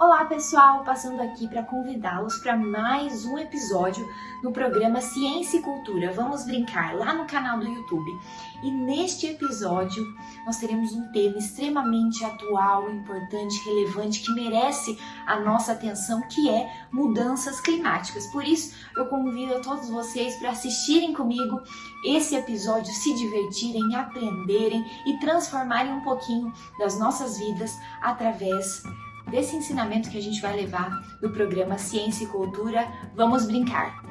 Olá pessoal, passando aqui para convidá-los para mais um episódio no programa Ciência e Cultura. Vamos brincar lá no canal do YouTube. E neste episódio nós teremos um tema extremamente atual, importante, relevante, que merece a nossa atenção, que é mudanças climáticas. Por isso eu convido a todos vocês para assistirem comigo esse episódio, se divertirem, aprenderem e transformarem um pouquinho das nossas vidas através desse ensinamento que a gente vai levar no programa Ciência e Cultura. Vamos brincar!